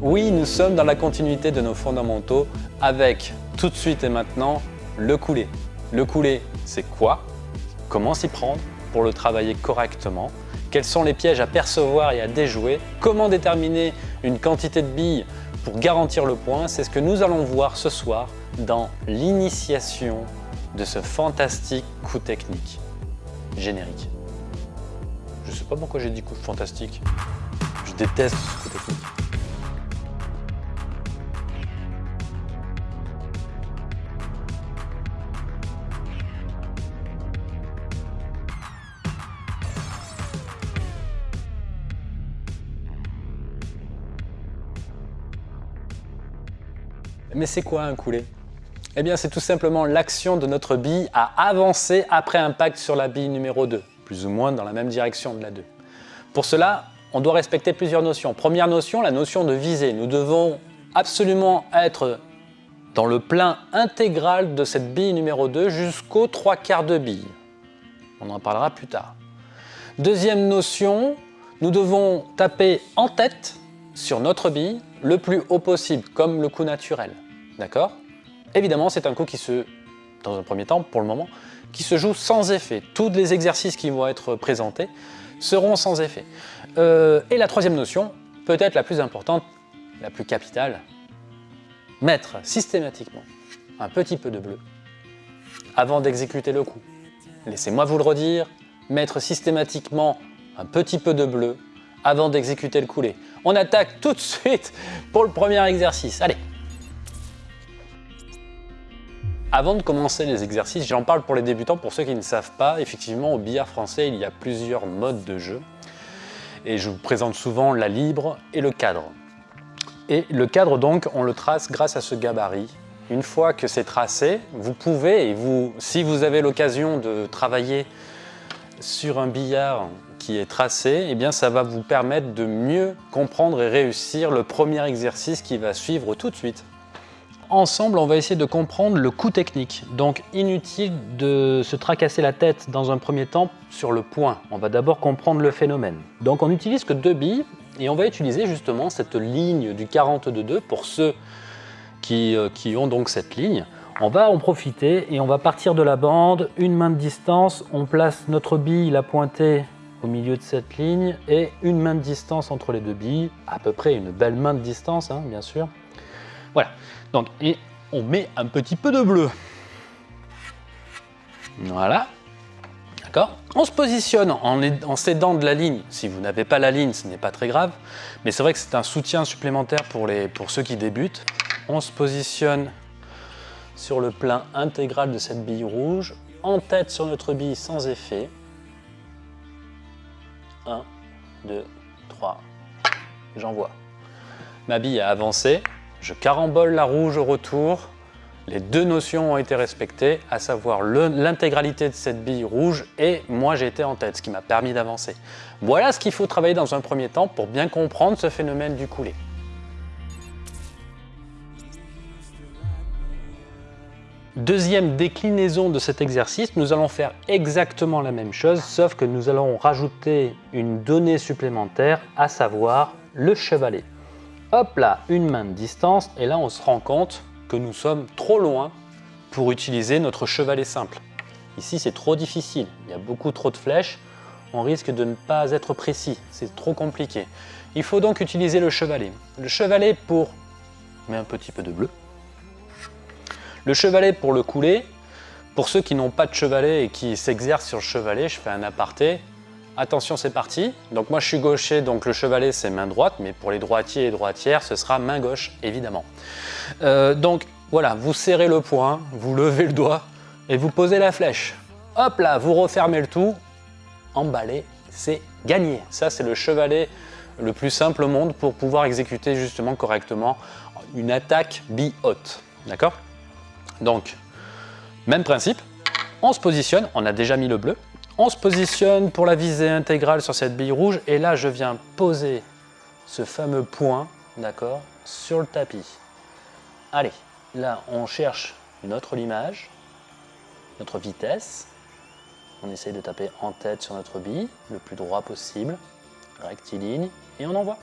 Oui, nous sommes dans la continuité de nos fondamentaux avec tout de suite et maintenant le coulé. Le coulé, c'est quoi? Comment s'y prendre pour le travailler correctement? Quels sont les pièges à percevoir et à déjouer? Comment déterminer une quantité de billes pour garantir le point? C'est ce que nous allons voir ce soir dans l'initiation de ce fantastique coup technique générique. Je sais pas pourquoi j'ai dit coup fantastique. Je déteste ce coup technique. Mais c'est quoi un coulé Eh bien, c'est tout simplement l'action de notre bille à avancer après impact sur la bille numéro 2, plus ou moins dans la même direction de la 2. Pour cela, on doit respecter plusieurs notions. Première notion, la notion de visée. Nous devons absolument être dans le plein intégral de cette bille numéro 2 jusqu'aux trois quarts de bille. On en parlera plus tard. Deuxième notion, nous devons taper en tête sur notre bille le plus haut possible, comme le coup naturel. D'accord? Évidemment, c'est un coup qui se, dans un premier temps, pour le moment, qui se joue sans effet. Tous les exercices qui vont être présentés seront sans effet. Euh, et la troisième notion, peut-être la plus importante, la plus capitale, mettre systématiquement un petit peu de bleu avant d'exécuter le coup. Laissez-moi vous le redire, mettre systématiquement un petit peu de bleu avant d'exécuter le coulé. On attaque tout de suite pour le premier exercice. Allez Avant de commencer les exercices, j'en parle pour les débutants, pour ceux qui ne savent pas, effectivement au billard français il y a plusieurs modes de jeu et je vous présente souvent la libre et le cadre. Et le cadre donc, on le trace grâce à ce gabarit. Une fois que c'est tracé, vous pouvez, et vous, si vous avez l'occasion de travailler sur un billard qui est tracé, eh bien ça va vous permettre de mieux comprendre et réussir le premier exercice qui va suivre tout de suite. Ensemble, on va essayer de comprendre le coup technique. Donc inutile de se tracasser la tête dans un premier temps sur le point. On va d'abord comprendre le phénomène. Donc on n'utilise que deux billes et on va utiliser justement cette ligne du 42-2 pour ceux qui, euh, qui ont donc cette ligne. On va en profiter et on va partir de la bande, une main de distance, on place notre bille, la pointée au milieu de cette ligne et une main de distance entre les deux billes, à peu près une belle main de distance, hein, bien sûr. Voilà, donc et on met un petit peu de bleu. Voilà, d'accord On se positionne en, s'aidant de la ligne. Si vous n'avez pas la ligne, ce n'est pas très grave, mais c'est vrai que c'est un soutien supplémentaire pour, pour ceux qui débutent. On se positionne sur le plein intégral de cette bille rouge, en tête sur notre bille sans effet. 1, 2, 3, j'envoie. Ma bille a avancé, je carambole la rouge au retour, les deux notions ont été respectées, à savoir l'intégralité de cette bille rouge et moi j'ai été en tête, ce qui m'a permis d'avancer. Voilà ce qu'il faut travailler dans un premier temps pour bien comprendre ce phénomène du coulé. Deuxième déclinaison de cet exercice, nous allons faire exactement la même chose, sauf que nous allons rajouter une donnée supplémentaire, à savoir le chevalet. Hop là, une main de distance, et là on se rend compte que nous sommes trop loin pour utiliser notre chevalet simple. Ici c'est trop difficile, il y a beaucoup trop de flèches, on risque de ne pas être précis, c'est trop compliqué. Il faut donc utiliser le chevalet. Le chevalet pour, met un petit peu de bleu, le chevalet pour le couler, pour ceux qui n'ont pas de chevalet et qui s'exercent sur le chevalet, je fais un aparté. Attention, c'est parti. Donc moi je suis gaucher, donc le chevalet c'est main droite, mais pour les droitiers et droitières, ce sera main gauche, évidemment. Euh, donc voilà, vous serrez le poing, vous levez le doigt et vous posez la flèche. Hop là, vous refermez le tout, emballez, c'est gagné. Ça c'est le chevalet le plus simple au monde pour pouvoir exécuter justement correctement une attaque bi-haute. D'accord? Donc, même principe, on se positionne, on a déjà mis le bleu, on se positionne pour la visée intégrale sur cette bille rouge et là je viens poser ce fameux point, d'accord, sur le tapis. Allez, là on cherche notre limage, notre vitesse, on essaye de taper en tête sur notre bille, le plus droit possible, rectiligne, et on envoie.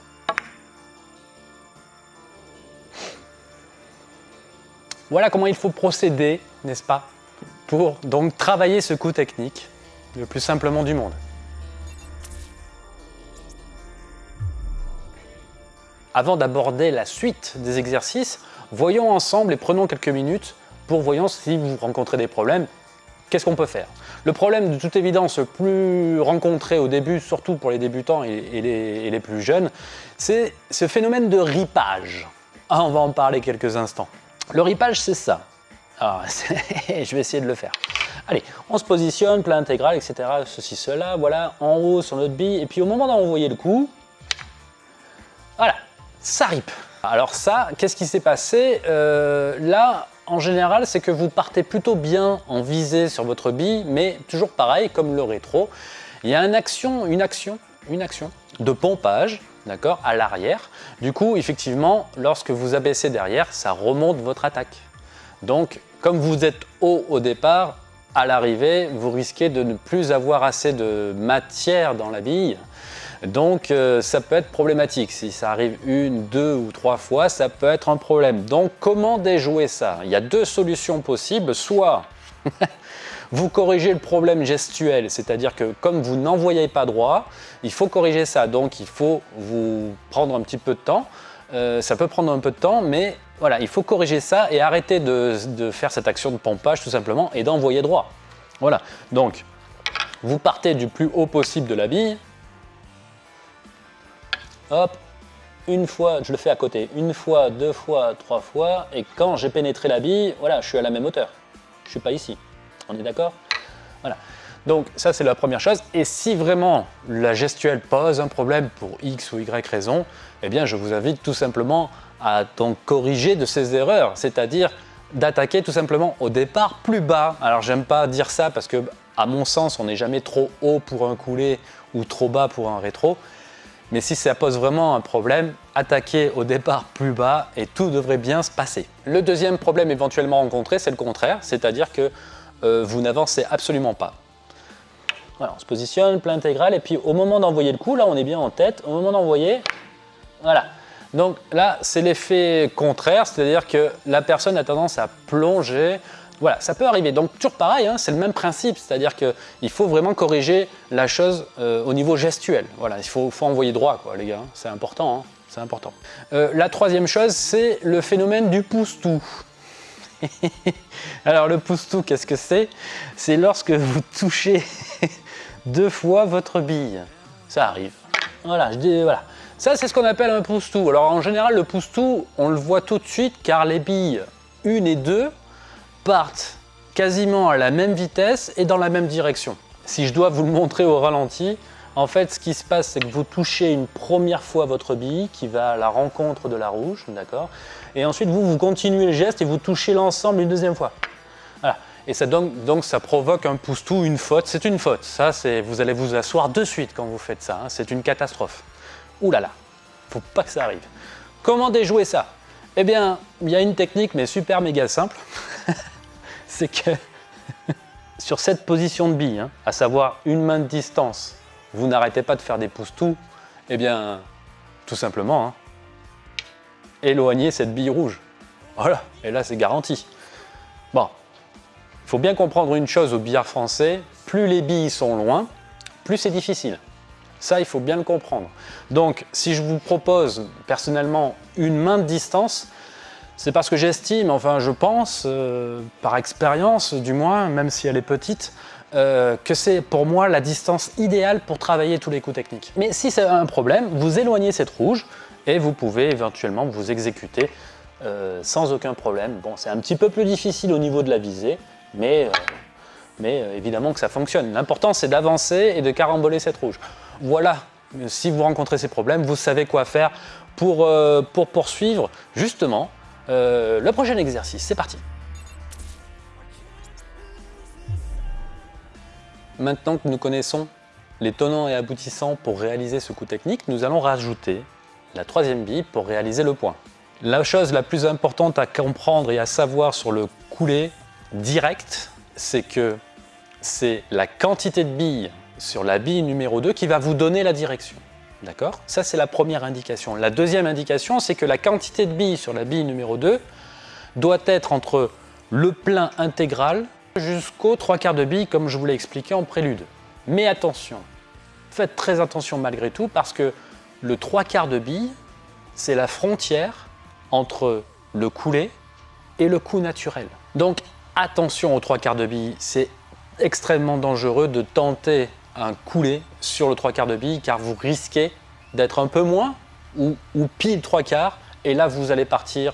Voilà comment il faut procéder, n'est-ce pas, pour donc travailler ce coup technique le plus simplement du monde. Avant d'aborder la suite des exercices, voyons ensemble et prenons quelques minutes pour voyons si vous rencontrez des problèmes, qu'est-ce qu'on peut faire? Le problème de toute évidence le plus rencontré au début, surtout pour les débutants et, les, plus jeunes, c'est ce phénomène de ripage. Ah, on va en parler quelques instants. Le ripage, c'est ça. Alors, je vais essayer de le faire. Allez, on se positionne, plat intégral, etc. Ceci, cela, voilà, en haut sur notre bille. Et puis au moment d'envoyer le coup, voilà, ça rip. Alors ça, qu'est-ce qui s'est passé euh, Là, en général, c'est que vous partez plutôt bien en visée sur votre bille, mais toujours pareil, comme le rétro, il y a une action, une action, une action de pompage, d'accord, à l'arrière. Du coup, effectivement, lorsque vous abaissez derrière, ça remonte votre attaque. Donc, comme vous êtes haut au départ, à l'arrivée, vous risquez de ne plus avoir assez de matière dans la bille donc euh, ça peut être problématique. Si ça arrive une, deux ou trois fois, ça peut être un problème. Donc comment déjouer ça? Il y a deux solutions possibles. Soit vous corrigez le problème gestuel, c'est-à-dire que comme vous n'envoyez pas droit, il faut corriger ça. Donc il faut vous prendre un petit peu de temps. Euh, ça peut prendre un peu de temps, mais voilà, il faut corriger ça et arrêter de, faire cette action de pompage tout simplement et d'envoyer droit. Voilà, donc vous partez du plus haut possible de la bille, hop, une fois, je le fais à côté, une fois, deux fois, trois fois, et quand j'ai pénétré la bille, voilà, je suis à la même hauteur. Je ne suis pas ici. On est d'accord? Voilà. Donc ça, c'est la première chose. Et si vraiment la gestuelle pose un problème pour X ou Y raison, eh bien, je vous invite tout simplement à donc corriger de ces erreurs, c'est-à-dire d'attaquer tout simplement au départ plus bas. Alors, j'aime pas dire ça parce que, à mon sens, on n'est jamais trop haut pour un coulé ou trop bas pour un rétro. Mais si ça pose vraiment un problème, attaquez au départ plus bas et tout devrait bien se passer. Le deuxième problème éventuellement rencontré, c'est le contraire, c'est-à-dire que euh, vous n'avancez absolument pas. Voilà, on se positionne, plein intégral, et puis au moment d'envoyer le coup, là on est bien en tête, au moment d'envoyer, voilà. Donc là, c'est l'effet contraire, c'est-à-dire que la personne a tendance à plonger voilà, ça peut arriver. Donc toujours pareil, hein, c'est le même principe, c'est-à-dire qu'il faut vraiment corriger la chose euh, au niveau gestuel. Voilà, il faut, envoyer droit, quoi, les gars, hein. c'est important. Hein, c'est important. Euh, la troisième chose, c'est le phénomène du pouce-tout. Alors le pouce-tout, qu'est-ce que c'est? C'est lorsque vous touchez deux fois votre bille. Ça arrive. Voilà, je dis, voilà. Ça, c'est ce qu'on appelle un pouce-tout. Alors en général, le pouce-tout, on le voit tout de suite car les billes 1 et 2 partent quasiment à la même vitesse et dans la même direction. Si je dois vous le montrer au ralenti, en fait, ce qui se passe, c'est que vous touchez une première fois votre bille qui va à la rencontre de la rouge, d'accord? Et ensuite, vous, vous continuez le geste et vous touchez l'ensemble une deuxième fois. Voilà. Et ça, donc, ça provoque un pouce-tout, une faute. C'est une faute. Ça, vous allez vous asseoir de suite quand vous faites ça. Hein. C'est une catastrophe. Ouh là là, faut pas que ça arrive. Comment déjouer ça? Eh bien, il y a une technique, mais super méga simple. c'est que sur cette position de bille, hein, à savoir une main de distance, vous n'arrêtez pas de faire des pouces-tout, eh bien, tout simplement, hein, éloignez cette bille rouge. Voilà, et là c'est garanti. Bon, il faut bien comprendre une chose au billard français, plus les billes sont loin, plus c'est difficile. Ça, il faut bien le comprendre. Donc, si je vous propose personnellement une main de distance, c'est parce que j'estime, enfin je pense, euh, par expérience du moins, même si elle est petite, euh, que c'est pour moi la distance idéale pour travailler tous les coups techniques. Mais si c'est un problème, vous éloignez cette rouge et vous pouvez éventuellement vous exécuter euh, sans aucun problème. Bon, c'est un petit peu plus difficile au niveau de la visée, mais, mais évidemment que ça fonctionne. L'important c'est d'avancer et de caramboler cette rouge. Voilà, si vous rencontrez ces problèmes, vous savez quoi faire pour, pour poursuivre justement euh, le prochain exercice, c'est parti. Maintenant que nous connaissons les tenants et aboutissants pour réaliser ce coup technique, nous allons rajouter la troisième bille pour réaliser le point. La chose la plus importante à comprendre et à savoir sur le coulé direct, c'est que c'est la quantité de billes sur la bille numéro 2 qui va vous donner la direction. D'accord? Ça, c'est la première indication. La deuxième indication, c'est que la quantité de billes sur la bille numéro 2 doit être entre le plein intégral jusqu'aux trois quarts de bille comme je vous l'ai expliqué en prélude. Mais attention, faites très attention malgré tout parce que le trois quarts de bille, c'est la frontière entre le coulé et le coup naturel. Donc attention aux trois quarts de bille, c'est extrêmement dangereux de tenter un coulé sur le trois quarts de bille car vous risquez d'être un peu moins ou, ou pile trois quarts et là vous allez partir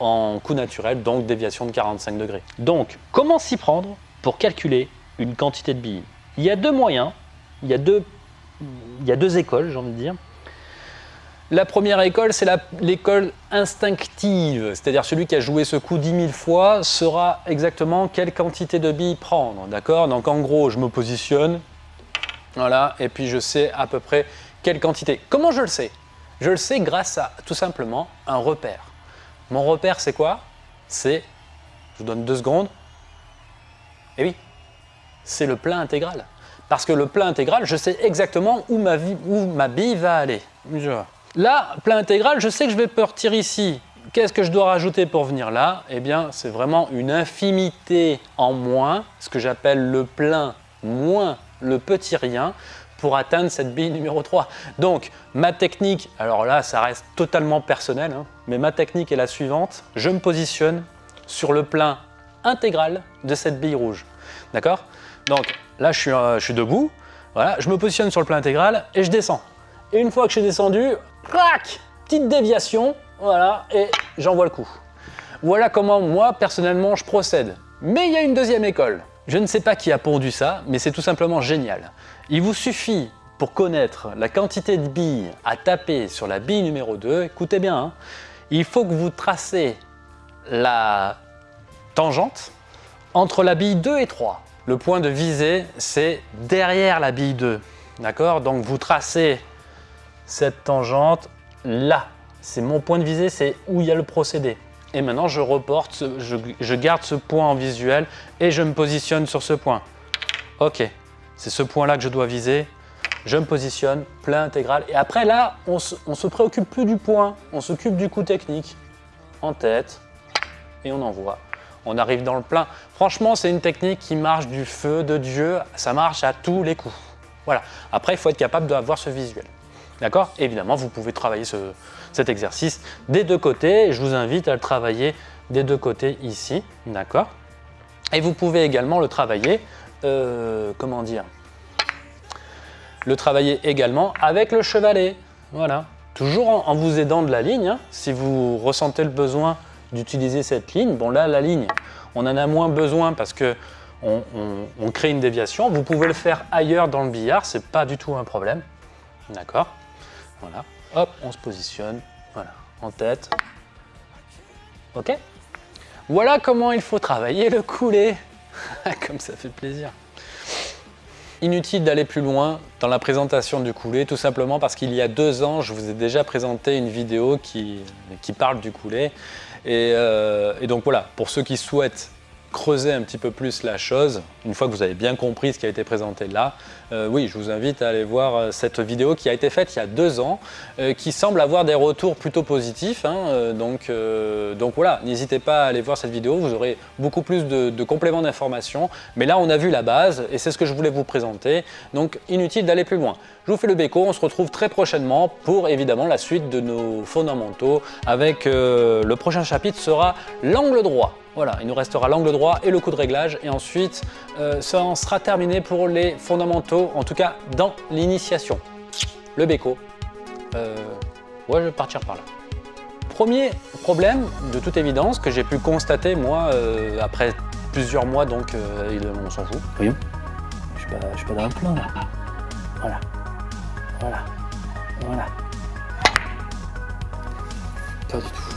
en coup naturel, donc déviation de 45 degrés. Donc, comment s'y prendre pour calculer une quantité de billes Il y a deux moyens, il y a deux, il y a deux écoles, j'ai envie de dire. La première école, c'est l'école instinctive, c'est-à-dire celui qui a joué ce coup 10 000 fois saura exactement quelle quantité de billes prendre, d'accord? Donc en gros, je me positionne, voilà, et puis je sais à peu près quelle quantité. Comment je le sais? Je le sais grâce à tout simplement un repère. Mon repère, c'est quoi? C'est, je vous donne deux secondes, et eh oui, c'est le plein intégral. Parce que le plein intégral, je sais exactement où ma, où ma bille va aller. Là, plein intégral, je sais que je vais partir ici. Qu'est-ce que je dois rajouter pour venir là? Eh bien, c'est vraiment une infimité en moins, ce que j'appelle le plein moins le petit rien, pour atteindre cette bille numéro 3. Donc, ma technique, alors là, ça reste totalement personnel, hein, mais ma technique est la suivante. Je me positionne sur le plein intégral de cette bille rouge. D'accord? Donc, là, je suis, euh, debout. Je me positionne sur le plein intégral et je descends. Et une fois que je suis descendu, clac Petite déviation, voilà, et j'envoie le coup. Voilà comment moi, personnellement, je procède. Mais il y a une deuxième école. Je ne sais pas qui a pondu ça, mais c'est tout simplement génial. Il vous suffit, pour connaître la quantité de billes à taper sur la bille numéro 2, écoutez bien, hein, il faut que vous tracez la tangente entre la bille 2 et 3. Le point de visée, c'est derrière la bille 2. D'accord? Donc vous tracez cette tangente là. C'est mon point de visée, c'est où il y a le procédé. Et maintenant, je reporte, je, garde ce point en visuel et je me positionne sur ce point. Ok, c'est ce point-là que je dois viser. Je me positionne, plein intégral. Et après, là, on ne se préoccupe plus du point. On s'occupe du coup technique. En tête. Et on envoie. On arrive dans le plein. Franchement, c'est une technique qui marche du feu de Dieu. Ça marche à tous les coups. Voilà. Après, il faut être capable d'avoir ce visuel. D'accord? Évidemment, vous pouvez travailler cet exercice des deux côtés. Je vous invite à le travailler des deux côtés ici. D'accord? Et vous pouvez également le travailler, euh, comment dire? Le travailler également avec le chevalet. Voilà. Toujours en, vous aidant de la ligne. Hein. Si vous ressentez le besoin d'utiliser cette ligne, bon là, la ligne, on en a moins besoin parce que on, on crée une déviation. Vous pouvez le faire ailleurs dans le billard, c'est pas du tout un problème. D'accord? Voilà. Hop, on se positionne. Voilà, en tête. Ok Voilà comment il faut travailler le coulé. Comme ça fait plaisir. Inutile d'aller plus loin dans la présentation du coulé, tout simplement parce qu'il y a deux ans, je vous ai déjà présenté une vidéo qui, parle du coulé. Euh, et donc voilà, pour ceux qui souhaitent creuser un petit peu plus la chose, une fois que vous avez bien compris ce qui a été présenté là, euh, oui, je vous invite à aller voir euh, cette vidéo qui a été faite il y a deux ans, euh, qui semble avoir des retours plutôt positifs. Hein, donc, voilà, n'hésitez pas à aller voir cette vidéo, vous aurez beaucoup plus de, de compléments d'informations. Mais là, on a vu la base et c'est ce que je voulais vous présenter. Donc inutile d'aller plus loin. Je vous fais le béco, on se retrouve très prochainement pour évidemment la suite de nos fondamentaux avec le prochain chapitre sera l'angle droit. Voilà, il nous restera l'angle droit et le coup de réglage. Et ensuite, euh, ça en sera terminé pour les fondamentaux, en tout cas dans l'initiation. Le béco. Euh, ouais, je vais partir par là. Premier problème, de toute évidence, que j'ai pu constater, moi, euh, après plusieurs mois, donc on s'en fout. Voyons, je suis pas, suis pas dans le plan, là. Voilà, voilà, voilà. Pas du tout.